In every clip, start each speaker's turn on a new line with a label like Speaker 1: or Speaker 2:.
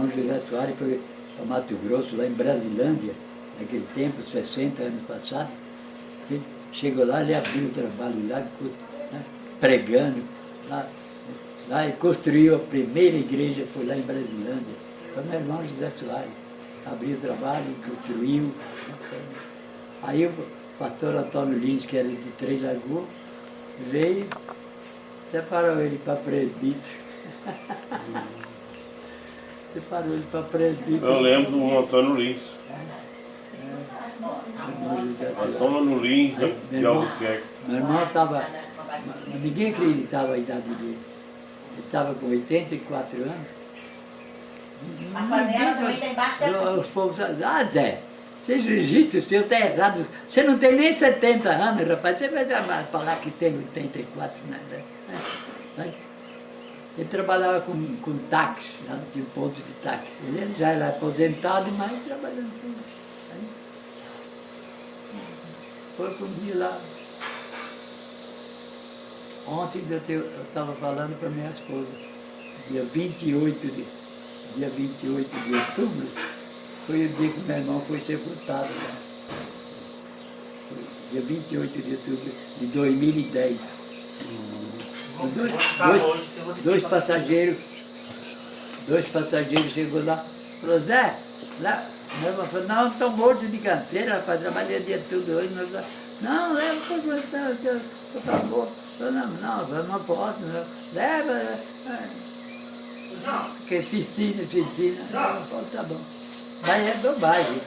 Speaker 1: irmão José Soares foi para Mato Grosso, lá em Brasilândia, naquele tempo, 60 anos passados. Ele chegou lá, ele abriu o trabalho lá, né, pregando, lá, lá e construiu a primeira igreja, foi lá em Brasilândia. Foi meu irmão José Soares. Abriu o trabalho, construiu. Aí o pastor Antônio Lins, que era de Três Lagoas, veio, separou ele para presbítero. separou ele para presbítero.
Speaker 2: Eu lembro do Antônio Lins. Antônio Lins, de Albuquerque.
Speaker 1: Meu irmão estava... Ninguém acreditava a idade dele. Ele estava com 84 anos.
Speaker 3: A panela também está embaixo
Speaker 1: Os povos ah Zé, seja registro o seu está errado. Você não tem nem 70 anos, rapaz. Você vai falar que tem 84, né? Ele trabalhava com, com táxi, lá tinha um ponto de táxi. Ele já era aposentado, mas trabalhando com aí. Foi para lá. Ontem eu estava falando para minha esposa, dia 28 de, dia 28 de outubro, foi o dia que meu irmão foi sepultado lá. Foi dia 28 de outubro de 2010. Dois, dois, dois passageiros, dois passageiros chegou lá, falou, Zé, lá, irmão falou, não, estou morto de canseira, rapaz, trabalhei o dia todo hoje, mas, não, leva para o por favor. Falou, não, não, não posso, não. leva, porque insistindo, insistindo, não, tá bom. Mas é bobagem.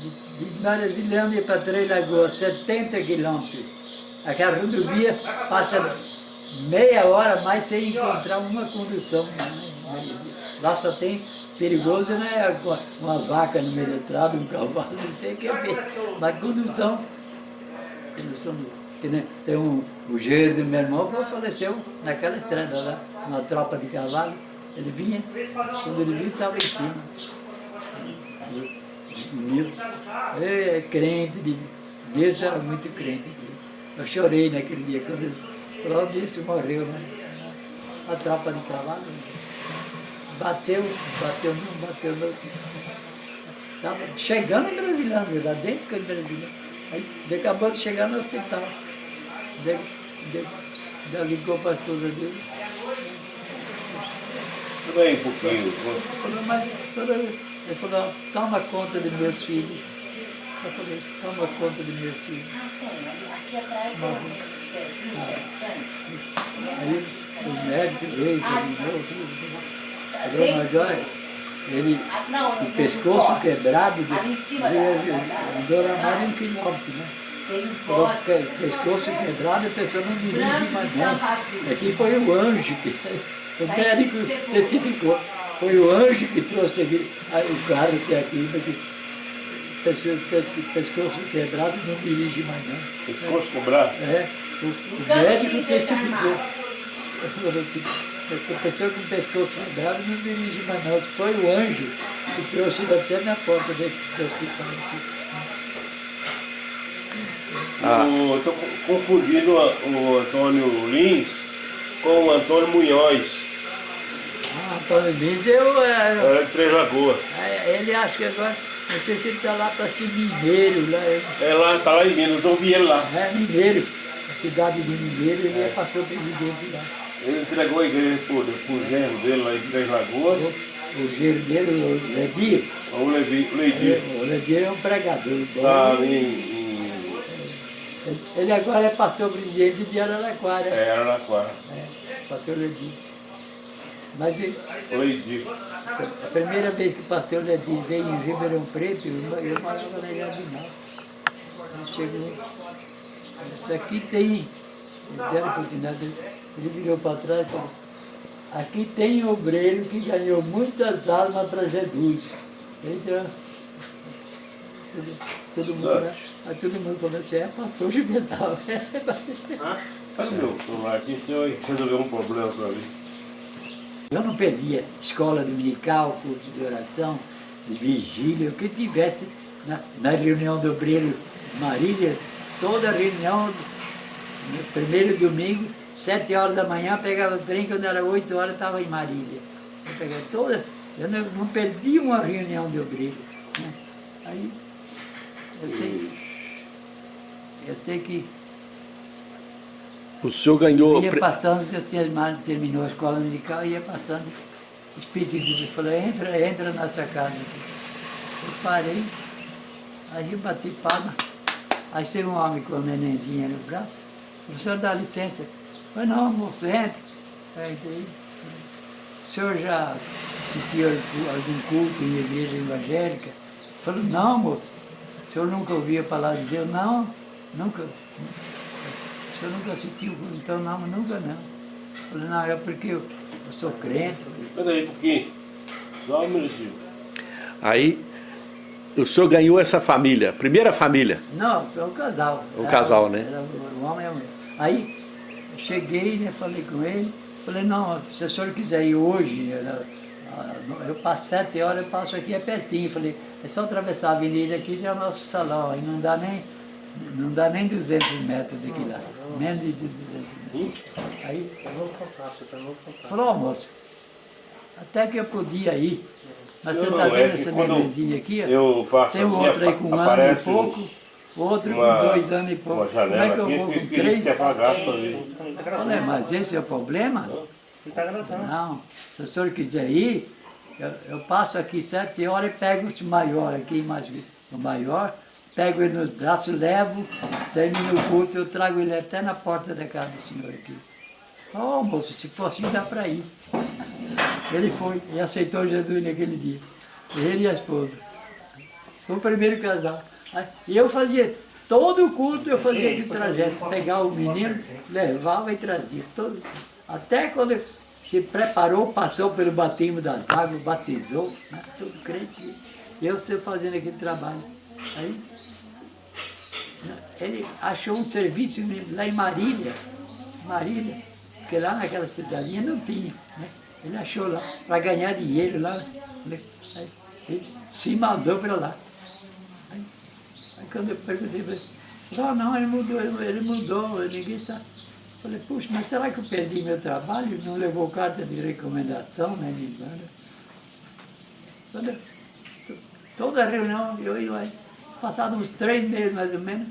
Speaker 1: De, Maravilhâmbia para Três Lagoas, 70 quilômetros. Aquela rodovia passa meia hora mais sem encontrar uma condução. Né? Lá só tem perigoso, né? Uma vaca no meio do estrada, um cavalo, não sei o que é. Mas condução, condução que, né? tem um, o gênero do meu irmão faleceu naquela estrada lá, na tropa de cavalo. Ele vinha, quando ele vinha, estava em cima. É crente, de, Deus era muito crente. Eu chorei naquele dia, quando ele falou disso, morreu, né? A tropa de cavalo. Bateu, bateu não, bateu não. Estava chegando em Brasilândia, lá dentro de Brasília. Aí acabou de chegar no hospital. De, de, de, ligou para a esposa dele.
Speaker 2: Também um pouquinho.
Speaker 1: Falou, mas, ele falou, toma conta de meus filhos. Eu falei, toma conta de meus filhos.
Speaker 3: Aqui atrás
Speaker 1: Aí os médicos veio, terminou, tudo. Falou, mas olha, ele, o pescoço quebrado, andou na mais de um quilômetro, né? Falou, pescoço quebrado, a pessoa não dirige mais não. Aqui foi o anjo que, o médico certificou. Foi o anjo que trouxe aqui, o carro que é aqui, porque pescoço, pescoço quebrado não dirige mais não.
Speaker 2: Pescoço quebrado?
Speaker 1: É, o, o médico testificou. A pessoa com o pescoço quebrado não dirige mais não. Foi o anjo que trouxe ele até na porta do, hospital aqui.
Speaker 2: Ah. Estou confundindo o Antônio Lins com o Antônio Munhoz.
Speaker 1: Ah, Antônio Lins, eu... É,
Speaker 2: é de Três Lagoas.
Speaker 1: É, ele acha que agora, não sei se ele está lá para ser mineiro. Lá,
Speaker 2: é lá, está lá em Minas, eu vi ele lá.
Speaker 1: É, mineiro. Cidade de Mineiro, ele é, é pastor presidente lá.
Speaker 2: Ele entregou a igreja para o genro dele lá em Três Lagoas.
Speaker 1: O, o genro dele, o Ledir.
Speaker 2: O Ledir. O Ledir,
Speaker 1: é, o Ledir é um pregador.
Speaker 2: Está ali em
Speaker 1: ele agora é pastor presidente de Araraquara.
Speaker 2: É, Araraquara.
Speaker 1: É, pastor Ledir. Mas
Speaker 2: Ledir.
Speaker 1: a primeira vez que o pastor Ledir veio em Ribeirão Preto, eu, morava na Jardinal. Ele chegou, isso aqui tem, ele virou para trás e falou, aqui tem obreiro que ganhou muitas almas para Jesus. Então, todo mundo, né? Aí todo mundo falou assim, é pastor Juvenal.
Speaker 2: Cadê meu celular aqui? Senhor resolveu um problema para mim.
Speaker 1: Eu não perdia escola dominical, curso de oração, de vigília, o que tivesse na, na reunião do Brilho Marília, toda reunião, no primeiro domingo, sete horas da manhã, pegava o trem, quando era oito horas estava em Marília. Eu pegava toda, Eu não, não perdi uma reunião de obreiro. Né? Aí, eu sei, eu sei que
Speaker 4: O senhor ganhou...
Speaker 1: ia passando, eu tinha terminou a escola musical, ia passando, o Espírito de Deus falou, entra, entra na sua casa. Eu parei, aí eu bati palma, aí chega um homem com a nenenzinha no braço, o senhor dá licença. Falei, não, moço, entra. Aí, daí, o senhor já assistiu a algum culto em igreja evangélica? Falou, não, moço. O senhor nunca ouviu a palavra de Deus? Não, nunca. O senhor nunca assistiu, então não, nunca não. Falei, não, é porque eu, eu sou crente.
Speaker 2: Espera aí um pouquinho. Só um minutinho.
Speaker 4: Aí, o senhor ganhou essa família, a primeira família.
Speaker 1: Não, é um casal.
Speaker 4: Um
Speaker 1: Era-
Speaker 4: casal, né?
Speaker 1: Era um homem e uma mulher. Aí, eu cheguei, né, falei com ele, falei, não, se o senhor quiser ir hoje, era- ah, eu passo sete horas, eu passo aqui, é pertinho. Falei, é só atravessar a avenida aqui, já é o nosso salão, aí não dá nem, não dá nem 200 metros daqui lá, menos de 200 metros. Aí, falou, ó moço, até que eu podia ir, mas você
Speaker 2: Não,
Speaker 1: está
Speaker 2: é
Speaker 1: vendo
Speaker 2: que
Speaker 1: essa nenenzinha aqui? ó?
Speaker 2: Eu faço
Speaker 1: Tem
Speaker 2: assim,
Speaker 1: outro aí com um ano e pouco, outro
Speaker 2: uma,
Speaker 1: com dois anos e pouco. Como é que eu vou com três? Falei, mas esse é o problema? Não, se o senhor quiser ir, eu, eu passo aqui sete horas e pego o maior aqui, mais o maior, pego ele nos braços, levo, termino o culto, eu trago ele até na porta da casa do senhor aqui. Oh, moço, se for assim dá para ir. Ele foi e aceitou Jesus naquele dia. Ele e a esposa. Foi o primeiro casal. E eu fazia, todo o culto eu fazia aquele trajeto, pegava o menino, levava e trazia. Todo, até quando se preparou, passou pelo batismo das águas, batizou, né, tudo crente. Eu sempre fazendo aquele trabalho. Aí, ele achou um serviço lá em Marília, Marília, porque lá naquela cidadinha não tinha. Né? Ele achou lá, para ganhar dinheiro lá. né? Aí, ele se mandou para lá. Aí, aí quando eu perguntei para ele, não, não, ele mudou, ele mudou, ninguém sabe. Falei, puxa, mas será que eu perdi meu trabalho? Não levou carta de recomendação, né? De. Toda, to- toda reunião eu ia lá, passado uns três meses mais ou menos.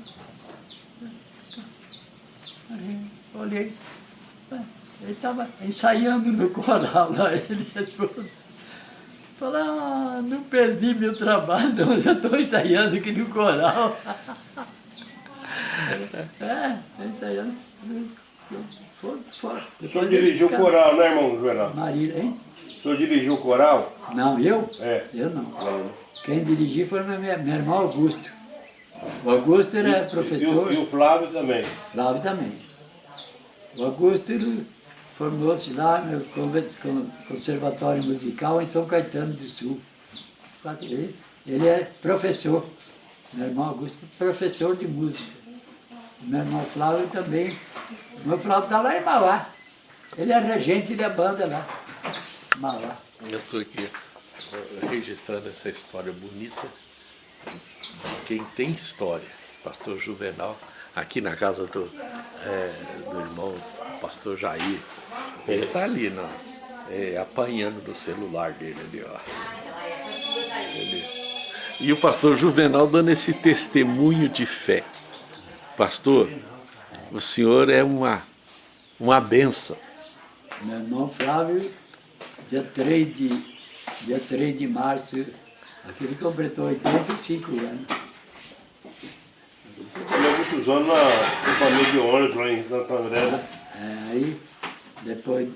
Speaker 1: Aí, olhei, ah, ele estava ensaiando no coral lá, ele e a esposa. Falei, ah, não perdi meu trabalho, não, já estou ensaiando aqui no coral. é, ensaiando. Foi, foi.
Speaker 2: O senhor dirigiu o coral, né, irmão Juvenal?
Speaker 1: Marília, hein?
Speaker 2: O senhor dirigiu o coral?
Speaker 1: Não, eu?
Speaker 2: É.
Speaker 1: Eu não.
Speaker 2: Não, né?
Speaker 1: Quem dirigiu foi meu, meu irmão Augusto. O Augusto era
Speaker 2: E,
Speaker 1: professor,
Speaker 2: o, e o Flávio também.
Speaker 1: Flávio também. O Augusto ele formou-se lá no Conservatório Musical em São Caetano do Sul. Ele, ele é professor. Meu irmão Augusto, professor de música. Meu irmão Flávio também. Meu Flávio está lá em Mauá. Ele é regente da banda lá. Mauá.
Speaker 4: Eu estou aqui eh, registrando essa história bonita de quem tem história. Pastor Juvenal, aqui na casa do, eh, do irmão pastor Jair. Ele está ali, não, eh, apanhando do celular dele ali, ó. Ele- E o pastor Juvenal dando esse testemunho de fé. Pastor, o senhor é uma, uma benção.
Speaker 1: Meu irmão Flávio, dia 3 de, dia 3 de março, aqui ele completou 85 anos.
Speaker 2: Eu muitos anos na companhia de ônibus lá em Santo André, né?
Speaker 1: É, aí, depois,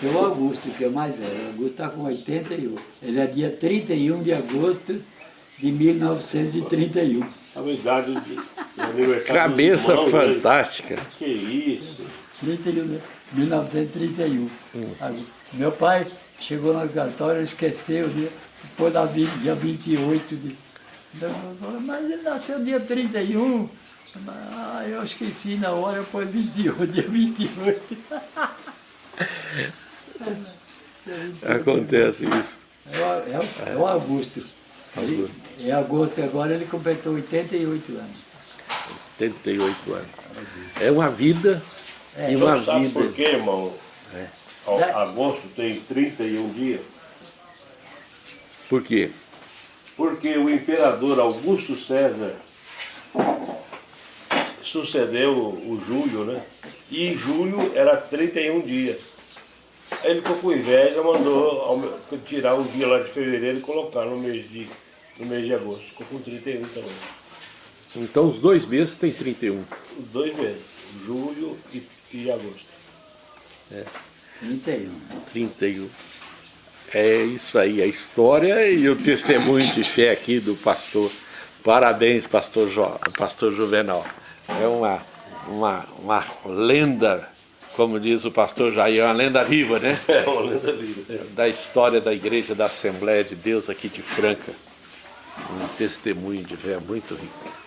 Speaker 1: tem o Augusto, que é mais velho. O Augusto está com 81. Ele é dia 31 de agosto de 1931.
Speaker 2: A idade do do aniversário
Speaker 4: Cabeça
Speaker 2: irmãos, né?
Speaker 4: fantástica.
Speaker 2: Que isso.
Speaker 1: 31, né? 1931. Aí, Meu pai chegou no cartório, esqueceu, né? depois da vi- dia 28 de. Mas ele nasceu dia 31. Ah, eu esqueci na hora, foi 28, dia 28.
Speaker 4: Acontece isso.
Speaker 1: É o, é é o Augusto. Ele, em agosto agora ele completou 88 anos.
Speaker 4: 88 anos. É uma vida
Speaker 1: É,
Speaker 4: e uma
Speaker 2: Então, sabe por
Speaker 4: vida.
Speaker 2: quê, irmão?
Speaker 4: É.
Speaker 2: Ao-
Speaker 1: É.
Speaker 2: Agosto tem 31 dias.
Speaker 4: Por quê?
Speaker 2: Porque o imperador Augusto César sucedeu o Júlio, né? E Júlio era 31 dias. Aí ele ficou com inveja, mandou tirar o dia lá de fevereiro e colocar no mês de, no mês de agosto. Ficou com 31 também.
Speaker 4: Então os dois meses tem 31.
Speaker 2: Os dois meses, julho e, e agosto.
Speaker 1: 31.
Speaker 4: 31. É isso aí, a história e o testemunho de fé aqui do pastor. Parabéns, pastor, jo, pastor Juvenal. É uma, uma, uma lenda, como diz o pastor Jair, é uma lenda viva, né?
Speaker 2: É uma lenda viva.
Speaker 4: Da história da igreja da Assembleia de Deus aqui de Franca. Um testemunho de fé muito rico.